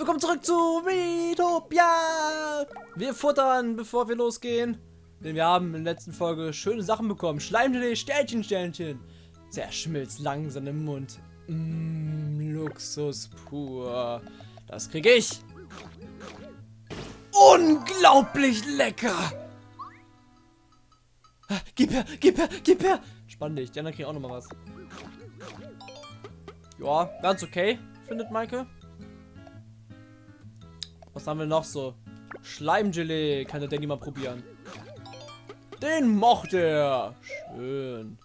Willkommen zurück zu Metopia! Wir futtern, bevor wir losgehen. Denn wir haben in der letzten Folge schöne Sachen bekommen. Schleimgelee, Sternchen, Sternchen. Zerschmilzt langsam im Mund. Mmm, Luxus pur. Das kriege ich. Unglaublich lecker! Gib her, gib her, gib her! Spann dich, die anderen kriegen auch noch mal was. Ja, ganz okay, findet Maike. Was haben wir noch so? Schleimgelee, kann der Danny mal probieren. Den mochte er. Schön.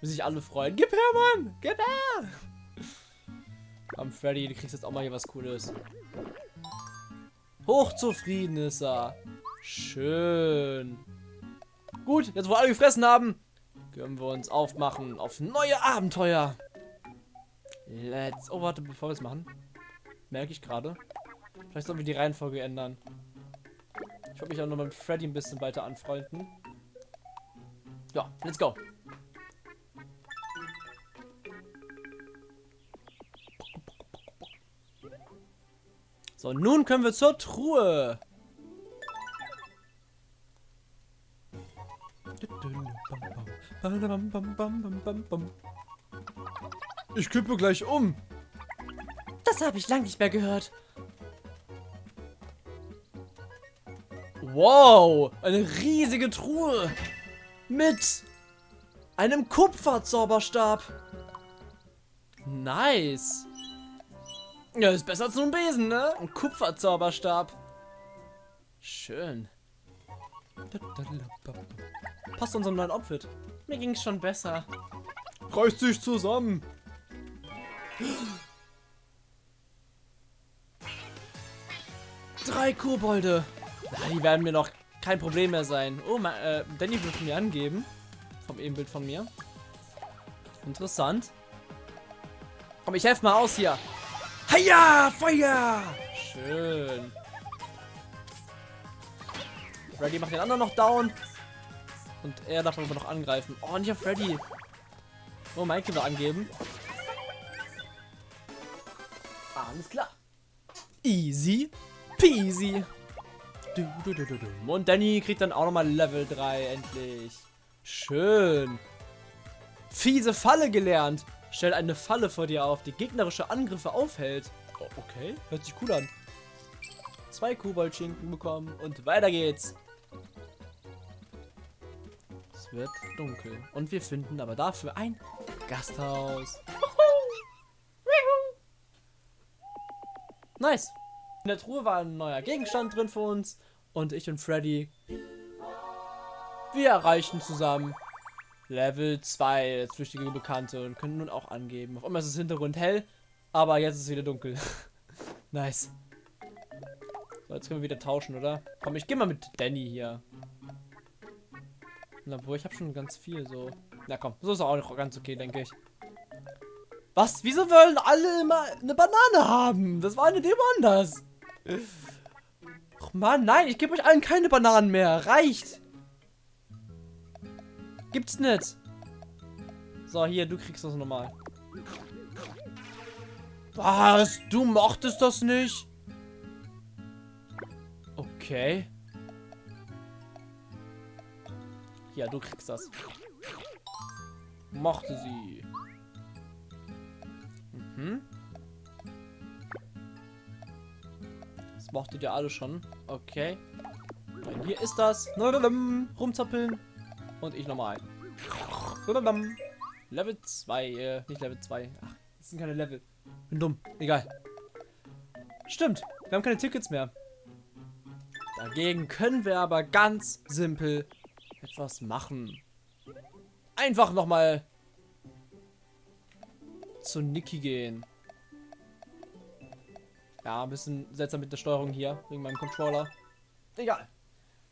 Will sich alle freuen. Gib her, Mann! Gib her! Am Freddy, du kriegst jetzt auch mal hier was Cooles. Hochzufrieden ist er. Schön. Gut, jetzt wo alle gefressen haben, können wir uns aufmachen auf neue Abenteuer. Let's... Oh, warte, bevor wir es machen. Merke ich gerade. Vielleicht sollen wir die Reihenfolge ändern. Ich wollte mich auch noch mit Freddy ein bisschen weiter anfreunden. Ja, let's go. So, nun können wir zur Truhe. Ich kippe gleich um. Das habe ich lang nicht mehr gehört. Wow, eine riesige Truhe mit einem Kupferzauberstab. Nice. Ja, ist besser als nur ein Besen, ne? Ein Kupferzauberstab. Schön. Passt unserem neuen Outfit. Mir ging es schon besser. Reißt sich zusammen. Drei Kobolde. Ja, die werden mir noch kein Problem mehr sein. Oh, äh, Danny wird mir angeben. Vom Ebenbild von mir. Interessant. Komm, ich helfe mal aus hier. Heia, Feuer! Schön. Freddy macht den anderen noch down. Und er darf aber noch angreifen. Oh, nicht auf Freddy. Oh, Mike will angeben. Alles klar. Easy peasy. Und Danny kriegt dann auch nochmal Level 3 endlich. Schön. Fiese Falle gelernt. Stellt eine Falle vor dir auf, die gegnerische Angriffe aufhält. Oh, okay, hört sich cool an. Zwei Koboldschinken bekommen und weiter geht's. Es wird dunkel. Und wir finden aber dafür ein Gasthaus. Nice. In der Truhe war ein neuer Gegenstand drin für uns. Und ich und Freddy, wir erreichen zusammen Level 2 als flüchtige Bekannte und können nun auch angeben. Auf einmal ist das Hintergrund hell, aber jetzt ist es wieder dunkel. nice. So, jetzt können wir wieder tauschen, oder? Komm, ich gehe mal mit Danny hier. Obwohl, ich habe schon ganz viel so. Na komm, so ist auch noch ganz okay, denke ich. Was? Wieso wollen alle immer eine Banane haben? Das war eine Demo anders. Ach man, nein, ich gebe euch allen keine Bananen mehr. Reicht. Gibt's nicht. So, hier, du kriegst das nochmal. Was? Du mochtest das nicht? Okay. Ja, du kriegst das. Mochte sie. Mhm. Das mochtet ihr alle schon. Okay. Und hier ist das. Rumzappeln. Und ich nochmal. Level 2. Äh, nicht Level 2. Ach, das sind keine Level. Bin dumm. Egal. Stimmt. Wir haben keine Tickets mehr. Dagegen können wir aber ganz simpel etwas machen. Einfach nochmal zu Niki gehen. Ja, ein bisschen seltsam mit der Steuerung hier, wegen meinem Controller. Egal.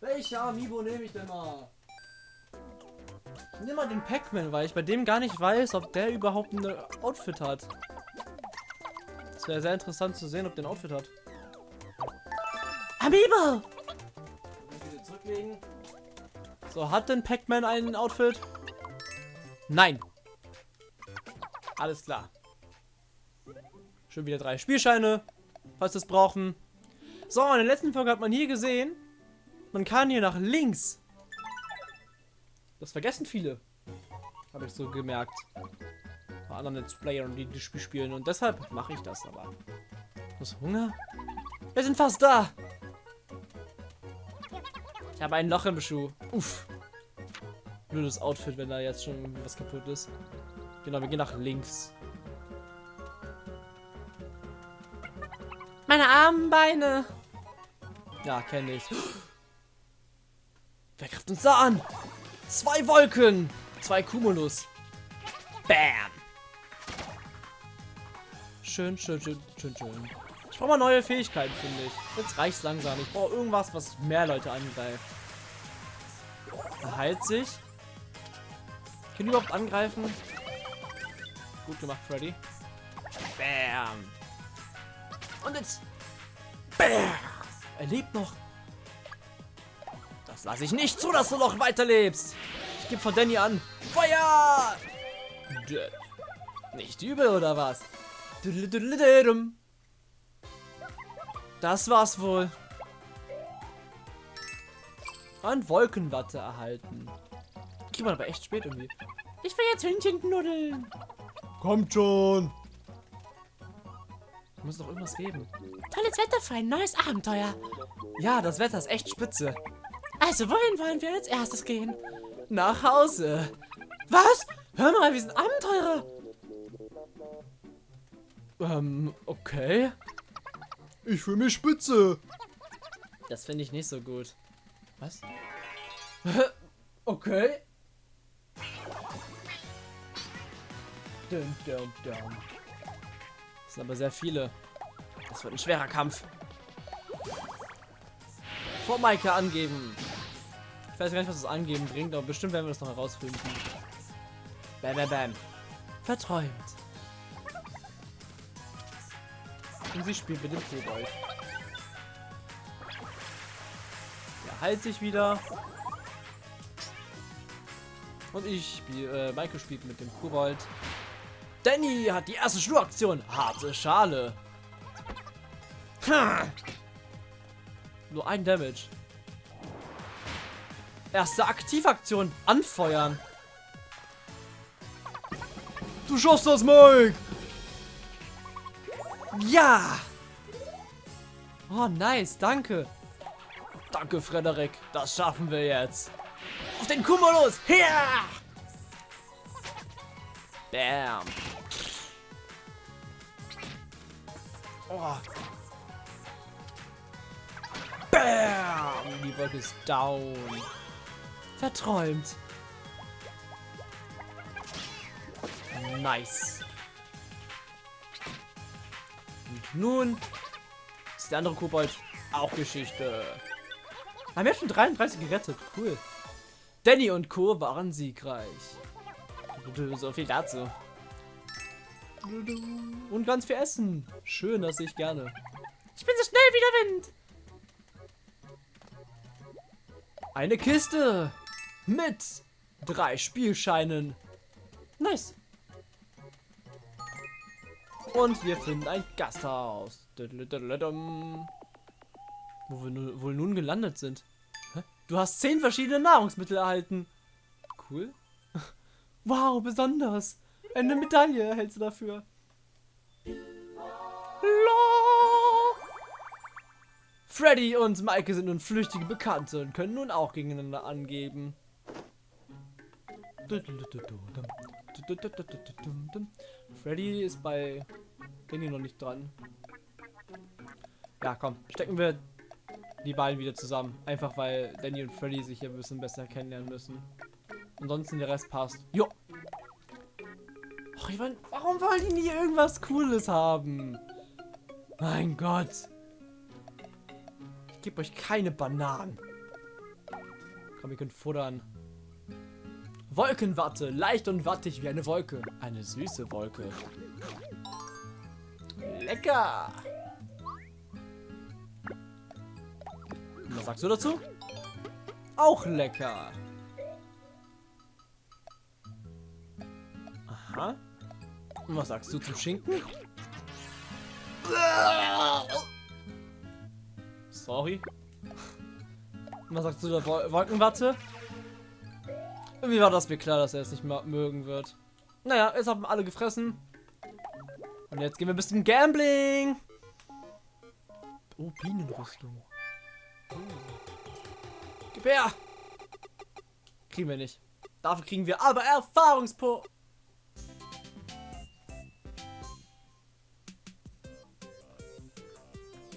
Welcher Amiibo nehme ich denn mal? Ich nehme mal den Pac-Man, weil ich bei dem gar nicht weiß, ob der überhaupt ein Outfit hat. Es wäre sehr interessant zu sehen, ob der ein Outfit hat. Amiibo! So, hat denn Pac-Man ein Outfit? Nein. Alles klar. Schon wieder drei Spielscheine, falls wir es brauchen. So, in der letzten Folge hat man hier gesehen, man kann hier nach links. Das vergessen viele. Habe ich so gemerkt. Bei anderen Let's Playern, die das Spiel spielen. Und deshalb mache ich das aber. Was Hunger? Wir sind fast da. Ich habe ein Loch im Schuh. Uff. Blödes Outfit, wenn da jetzt schon was kaputt ist. Genau, wir gehen nach links. Meine armen Beine. Ja, kenne ich. Wer greift uns da an? Zwei Wolken. Zwei Cumulus. Bam. Schön, schön, schön, schön, schön. Ich brauche mal neue Fähigkeiten, finde ich. Jetzt reicht's langsam. Ich brauche irgendwas, was mehr Leute angreift. Er heilt sich. Können überhaupt angreifen? Gut gemacht, Freddy. Bam. Und jetzt. Bam. Er lebt noch. Das lasse ich nicht zu, dass du noch weiterlebst. Ich gebe von Danny an. Feuer! Dead. Nicht übel, oder was? Das war's wohl. Und Wolkenwatte erhalten. Kriegt man aber echt spät irgendwie. Ich will jetzt Hühnchen knuddeln. Kommt schon. Muss doch irgendwas geben. Tolles Wetter für ein neues Abenteuer. Ja, das Wetter ist echt spitze. Also, wohin wollen wir als erstes gehen? Nach Hause. Was? Hör mal, wir sind Abenteurer. Ähm, okay. Ich fühle mich spitze. Das finde ich nicht so gut. Was? okay. Dum, dum, dum. Das sind aber sehr viele. Das wird ein schwerer Kampf. Vor Maike angeben. Ich weiß gar nicht, was das Angeben bringt, aber bestimmt werden wir das noch herausfinden. Bam, bam, bam. Verträumt. Und sie spielt mit dem Kobold. Er heilt sich wieder. Und ich spiele, äh, Maike spielt mit dem Kobold. Danny hat die erste Schnuraktion. Harte Schale. Nur ein Damage. Erste Aktivaktion. Anfeuern. Du schaffst das, Mike. Ja. Oh, nice. Danke. Danke, Frederik. Das schaffen wir jetzt. Auf den Cumulus. Hier. Bam. Oh. Bam. Die Wolke ist down. Verträumt. Nice. Und nun ist der andere Kobold auch Geschichte. Haben wir schon 33 gerettet. Cool. Danny und Co. waren siegreich. So viel dazu. Und ganz viel Essen. Schön, das sehe ich gerne. Ich bin so schnell wie der Wind. Eine Kiste mit drei Spielscheinen. Nice. Und wir finden ein Gasthaus. Wo wir wohl nun gelandet sind. Du hast zehn verschiedene Nahrungsmittel erhalten. Cool. Wow, besonders. Eine Medaille erhältst du dafür. Freddy und Maike sind nun flüchtige Bekannte und können nun auch gegeneinander angeben. Freddy ist bei Danny noch nicht dran. Ja, komm, stecken wir die beiden wieder zusammen. Einfach weil Danny und Freddy sich hier ein bisschen besser kennenlernen müssen. Ansonsten der Rest passt. Jo. Och, ich mein, warum wollen die nie irgendwas Cooles haben? Mein Gott. Gebe euch keine Bananen. Komm, ihr könnt futtern. Wolkenwatte, leicht und wattig wie eine Wolke. Eine süße Wolke. Lecker. Was sagst du dazu? Auch lecker. Aha. Und was sagst du zum Schinken? Ori. Was sagst du der Wol Wolkenwatte? Irgendwie war das mir klar, dass er es nicht mehr mögen wird. Naja, jetzt haben alle gefressen. Und jetzt gehen wir bis zum Gambling. Oh, Bienenrüstung. Oh. Gib her! Kriegen wir nicht. Dafür kriegen wir aber Erfahrungspunkte.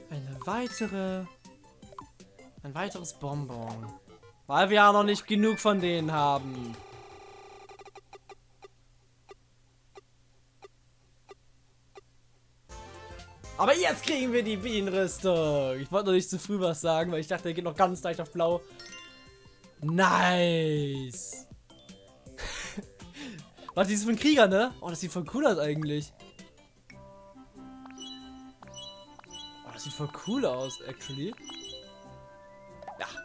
Eine weitere... Ein weiteres Bonbon. Weil wir ja noch nicht genug von denen haben. Aber jetzt kriegen wir die Bienenrüstung. Ich wollte noch nicht zu früh was sagen, weil ich dachte, er geht noch ganz leicht auf blau. Nice. Was, die ist für ein Krieger, ne? Oh, das sieht voll cool aus eigentlich. Oh, das sieht voll cool aus, actually.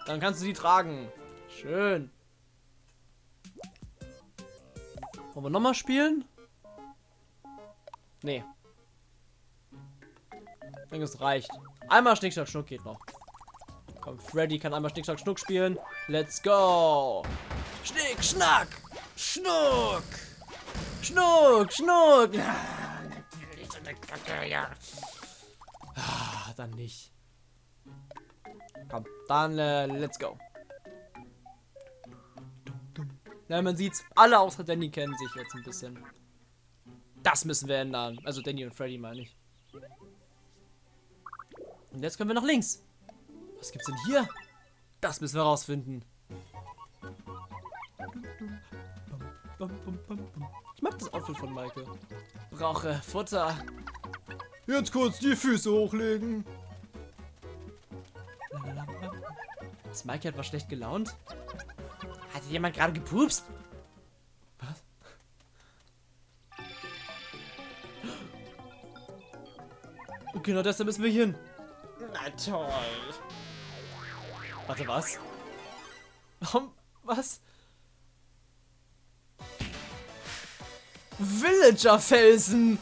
Dann kannst du die tragen. Schön. Wollen wir nochmal spielen? Nee. Ich denke, es reicht. Einmal Schnick, Schnack, Schnuck geht noch. Komm, Freddy kann einmal Schnick, Schnack, Schnuck spielen. Let's go. Schnick, Schnack, Schnuck. Schnuck, Schnuck. Kacke, ja. Ah, dann nicht. Dann äh, let's go. Ja, man sieht's. Alle außer Danny kennen sich jetzt ein bisschen. Das müssen wir ändern. Also Danny und Freddy meine ich. Und jetzt können wir nach links. Was gibt's denn hier? Das müssen wir rausfinden. Ich mag das Outfit von Michael. Brauche Futter. Jetzt kurz die Füße hochlegen. Ist Michael etwas schlecht gelaunt? Hat jemand gerade gepupst? Was? Okay, na deshalb müssen wir hier hin. Na toll. Warte, was? Warum? Was? Villager-Felsen!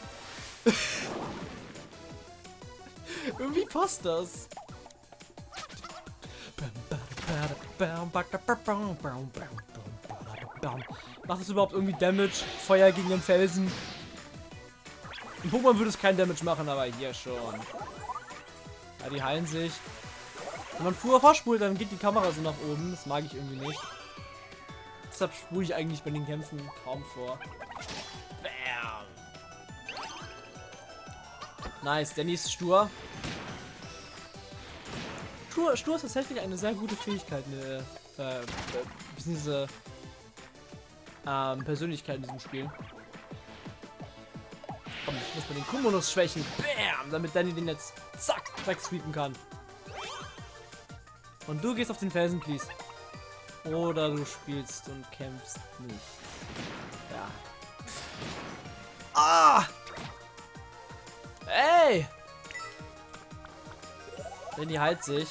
Irgendwie passt das. Macht es überhaupt irgendwie Damage? Feuer gegen den Felsen? Im Pokémon würde es kein Damage machen, aber hier schon. Ja, die heilen sich. Wenn man früher vorspult, dann geht die Kamera so nach oben. Das mag ich irgendwie nicht. Deshalb spule ich eigentlich bei den Kämpfen kaum vor. Bam. Nice, Danny ist stur. Stur, stur ist tatsächlich eine sehr gute Fähigkeit, eine äh, äh, diese ähm, Persönlichkeit in diesem Spiel. Komm, ich muss mal den Kumonus schwächen. Bam! Damit Danny den jetzt zack wegsweepen kann. Und du gehst auf den Felsen, please. Oder du spielst und kämpfst nicht. Ja. Ah! Danny heilt sich.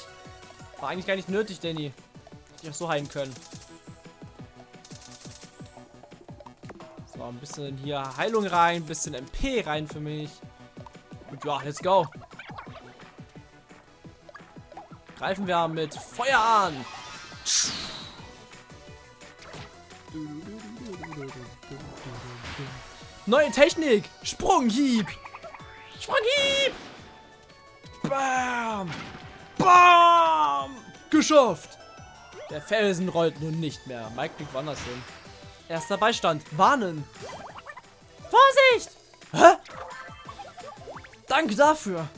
War eigentlich gar nicht nötig, Danny. Hätte ich auch so heilen können. So, ein bisschen hier Heilung rein, ein bisschen MP rein für mich. Und ja, let's go. Greifen wir mit Feuer an. Neue Technik. Sprunghieb. Sprunghieb. Geschafft. Der Felsen rollt nun nicht mehr. Mike blickt woanders hin. Erster Beistand. Warnen. Vorsicht. Hä? Danke dafür.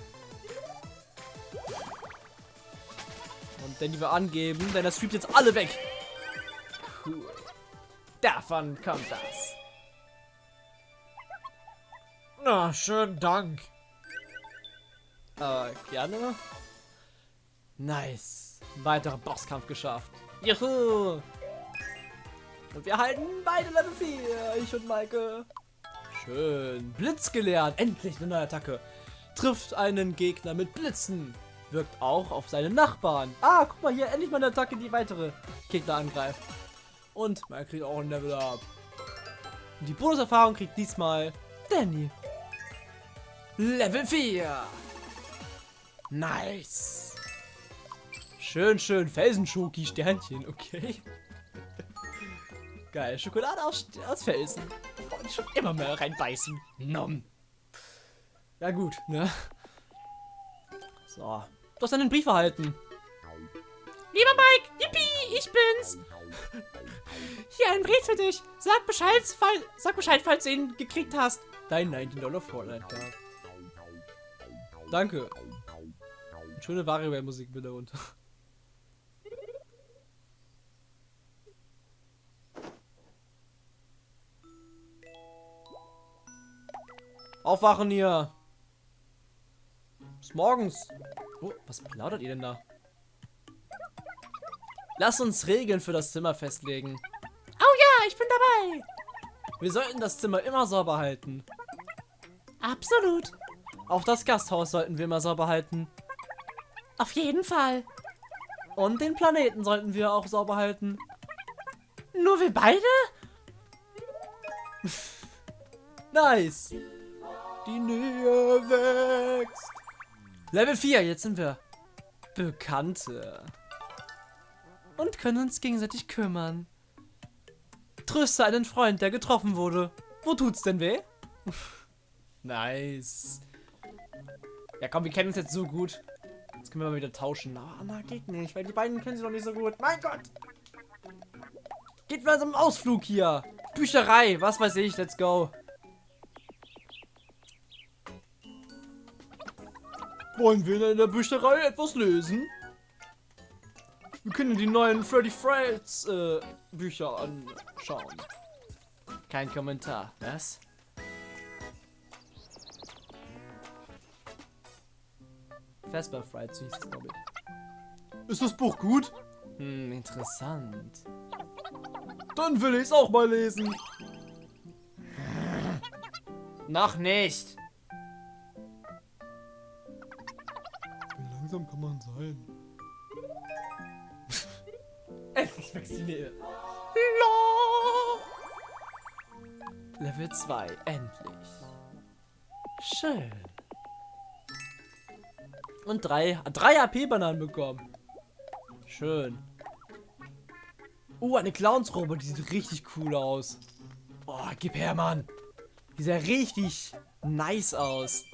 Und Danny wir angeben, denn das streamt jetzt alle weg. Cool. Davon kommt das. Na, schönen Dank. Äh, gerne. Nice. Weiterer Bosskampf geschafft. Juhu. Und wir halten beide Level 4. Ich und Maike. Schön. Blitz gelernt. Endlich eine neue Attacke. Trifft einen Gegner mit Blitzen. Wirkt auch auf seine Nachbarn. Ah, guck mal hier. Endlich mal eine Attacke, die weitere Gegner angreift. Und man kriegt auch ein Level Up. Und die Bonuserfahrung kriegt diesmal Danny. Level 4. Nice. Schön, schön. Felsenschoki, Sternchen, okay. Geil, Schokolade aus, aus Felsen. Und schon immer mehr reinbeißen. Nom. Ja gut, ne? So. Du hast einen Brief erhalten. Lieber Mike, yippie, ich bin's. Hier ein Brief für dich. Sag Bescheid, fall, sag Bescheid, falls du ihn gekriegt hast. Dein 19 Dollar Fortnite-Tag. Danke. Und schöne WarioWare-Musik bitte runter. Aufwachen hier. Bis morgens. Oh, was plaudert ihr denn da? Lass uns Regeln für das Zimmer festlegen. Oh ja, ich bin dabei. Wir sollten das Zimmer immer sauber halten. Absolut. Auch das Gasthaus sollten wir immer sauber halten. Auf jeden Fall. Und den Planeten sollten wir auch sauber halten. Nur wir beide? Nice. Die Nähe wächst. Level 4, jetzt sind wir Bekannte. Und können uns gegenseitig kümmern. Tröste einen Freund, der getroffen wurde. Wo tut's denn weh? nice. Ja komm, wir kennen uns jetzt so gut. Jetzt können wir mal wieder tauschen. Aber na, geht nicht, weil die beiden kennen sie noch nicht so gut. Mein Gott. Geht mal zum Ausflug hier. Bücherei, was weiß ich, let's go. Wollen wir in der Bücherei etwas lesen? Wir können die neuen Freddy Fred's äh, Bücher anschauen. Kein Kommentar. Was? Vesper so hieß es, glaube ich. Ist das Buch gut? Hm, interessant. Dann will ich es auch mal lesen. Noch nicht. Langsam kann man sein? Endlich wächst die Nähe. Level 2, endlich. Schön. Und drei, drei AP-Bananen bekommen. Schön. Oh, eine Clownsrobe, die sieht richtig cool aus. Oh, gib her, Mann. Die sieht ja richtig nice aus.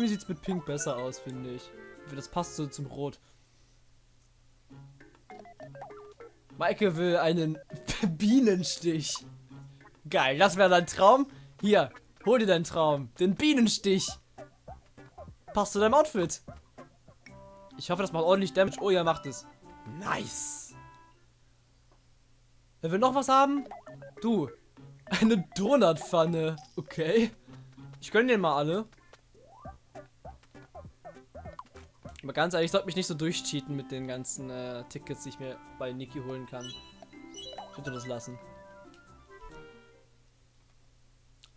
Irgendwie sieht es mit Pink besser aus, finde ich. Das passt so zum Rot. Maike will einen Bienenstich. Geil, das wäre dein Traum. Hier, hol dir deinen Traum. Den Bienenstich. Passt zu deinem Outfit. Ich hoffe, das macht ordentlich Damage. Oh ja, macht es. Nice. Wer will noch was haben? Du. Eine Donutpfanne. Okay. Ich gönne den mal alle. Aber ganz ehrlich, ich sollte mich nicht so durchcheaten mit den ganzen äh, Tickets, die ich mir bei Niki holen kann. Ich würde das lassen.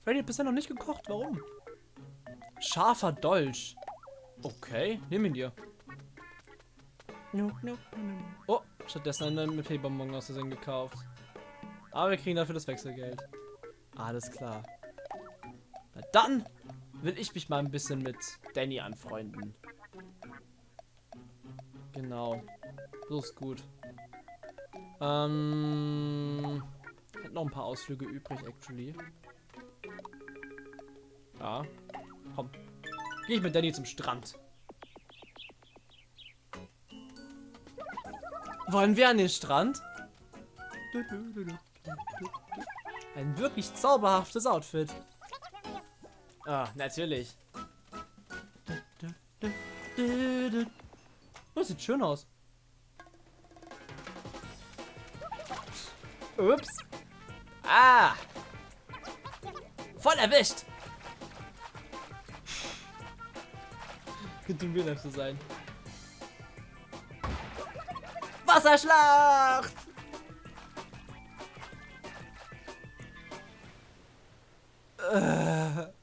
Freddy hat bisher noch nicht gekocht. Warum? Scharfer Dolch. Okay, nimm ihn dir. Oh, stattdessen einen mit Bonbon aus Versehen gekauft. Aber wir kriegen dafür das Wechselgeld. Alles klar. Na dann will ich mich mal ein bisschen mit Danny anfreunden. Genau. So ist gut. Ähm. Hätte noch ein paar Ausflüge übrig, actually. Ja. Komm. Gehe ich mit Danny zum Strand. Wollen wir an den Strand? Ein wirklich zauberhaftes Outfit. Ah, natürlich. Das sieht schön aus. Ups. Ah. Voll erwischt. Könnte ein Real zu sein. Wasserschlacht!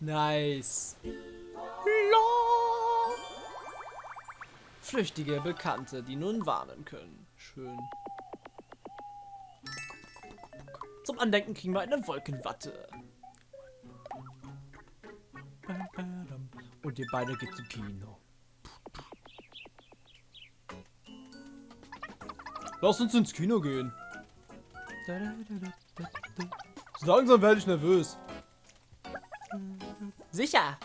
Nice. Flüchtige Bekannte, die nun warnen können. Schön. Zum Andenken kriegen wir eine Wolkenwatte. Und ihr beide geht zum Kino. Lass uns ins Kino gehen. Langsam werde ich nervös. Sicher.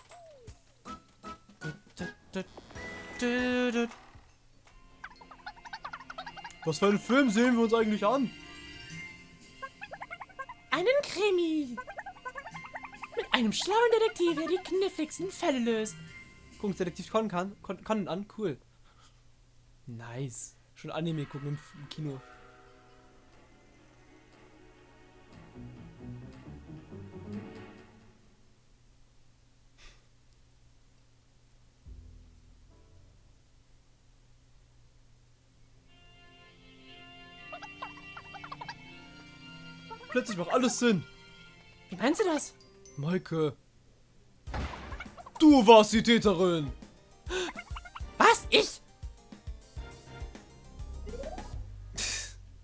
Was für einen Film sehen wir uns eigentlich an? Einen Krimi. Mit einem schlauen Detektiv, der die kniffligsten Fälle löst. Gucken Detektiv Conan kann, Con- Conan an. Cool. Nice. Schon Anime gucken im Kino. Plötzlich macht alles Sinn. Wie meinst du das? Maike. Du warst die Täterin. Was? Ich?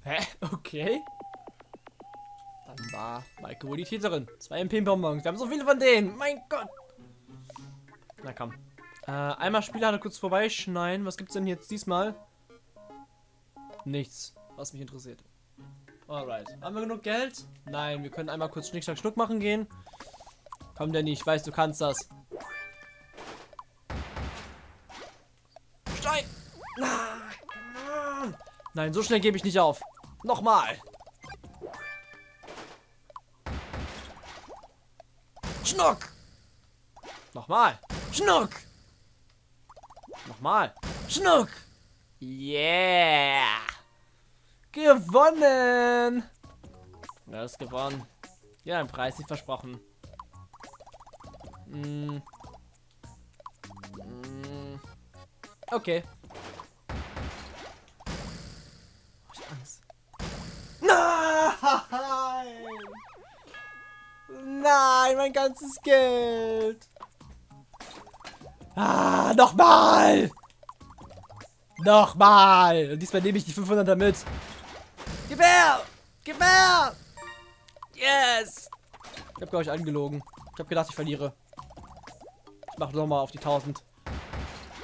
Hä? Okay. Dann war Maike wohl die Täterin. Zwei MP-Bonbons. Wir haben so viele von denen. Mein Gott. Na komm. Äh, einmal Spieler kurz vorbeischneiden. Was gibt's denn jetzt diesmal? Nichts, was mich interessiert. Alright. Haben wir genug Geld? Nein, wir können einmal kurz Schnick, Schnack, Schnuck machen gehen. Komm, Danny, ich weiß, du kannst das. Stein! Nein, so schnell gebe ich nicht auf. Nochmal. Schnuck. Nochmal. Schnuck. Nochmal. Schnuck. Yeah. Gewonnen. Du hast gewonnen. Ja, ein Preis, wie versprochen. Mm. Mm. Okay. Ich hab Angst. Nein! Nein, mein ganzes Geld. Ah, nochmal! Nochmal! Und diesmal nehme ich die 500 mit. Gib her! Gib her! Yes! Ich habe, glaube ich, angelogen. Ich habe gedacht, ich verliere. Ich mache nochmal auf die 1000.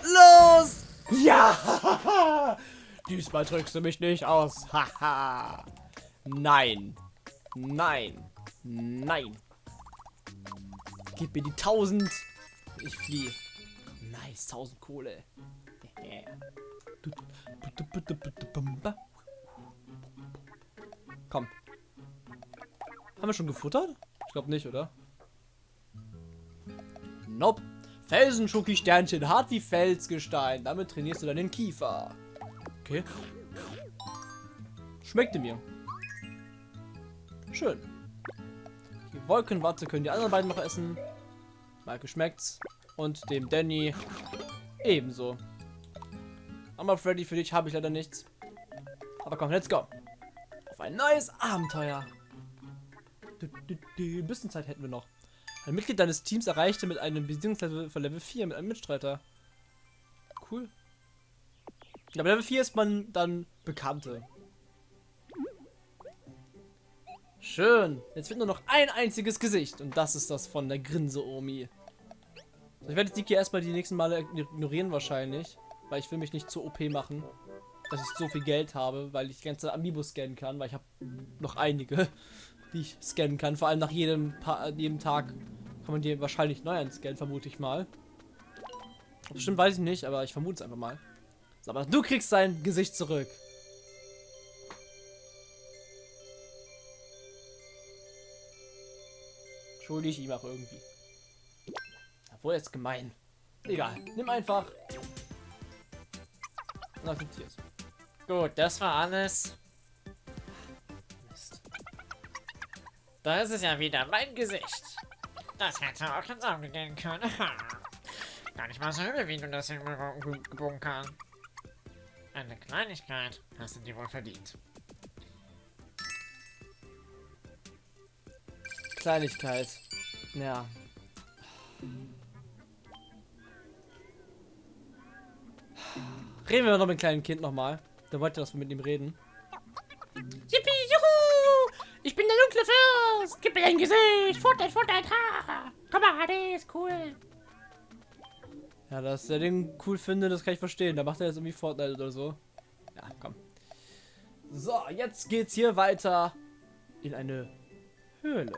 Los! Ja! Diesmal drückst du mich nicht aus. Haha. Nein. Nein. Nein. Gib mir die 1000. Ich fliehe. Nice, 1000 Kohle. wir schon gefuttert? Ich glaube nicht, oder? Nope. Felsenschoki-Sternchen, hart wie Felsgestein. Damit trainierst du deinen Kiefer. Okay. Schmeckte mir. Schön. Die Wolkenwatte können die anderen beiden noch essen. Maike schmeckt's. Und dem Danny ebenso. Aber Freddy, für dich habe ich leider nichts. Aber komm, let's go. Auf ein neues Abenteuer. Bisschen Zeit hätten wir noch. Ein Mitglied deines Teams erreichte mit einem Besiegungslevel von Level 4 mit einem Mitstreiter. Cool. Ja, bei Level 4 ist man dann Bekannte. Schön. Jetzt wird nur noch ein einziges Gesicht. Und das ist das von der Grinse-Omi. Ich werde die hier erstmal die nächsten Male ignorieren wahrscheinlich. Weil ich will mich nicht zu OP machen. Dass ich so viel Geld habe, weil ich ganze Amiibo scannen kann. Weil ich habe noch einige, die ich scannen kann. Vor allem nach jedem, pa jedem Tag kann man die wahrscheinlich neu anscannen, vermute ich mal. Bestimmt weiß ich nicht, aber ich vermute es einfach mal. So, aber du kriegst dein Gesicht zurück. Schulde ich ihm auch irgendwie. Obwohl jetzt gemein. Egal, nimm einfach. Und akzeptier's. Gut, das war alles. Da ist es ja wieder mein Gesicht. Das hätte auch ins Auge gehen können. Gar nicht mal so übel, wie du das hingebogen kannst. Eine Kleinigkeit hast du dir wohl verdient. Kleinigkeit. Ja. Reden wir noch mit dem kleinen Kind nochmal. Der wollte, dass wir mit ihm reden. Yippie, juhu! Ich bin der dunkle Fürst. Gib mir dein Gesicht. Fortnite, Fortnite, ha. Komm mal, HD ist cool. Ja, dass er den cool findet, das kann ich verstehen. Da macht er jetzt irgendwie Fortnite oder so. Ja, komm. So, jetzt geht's hier weiter in eine Höhle.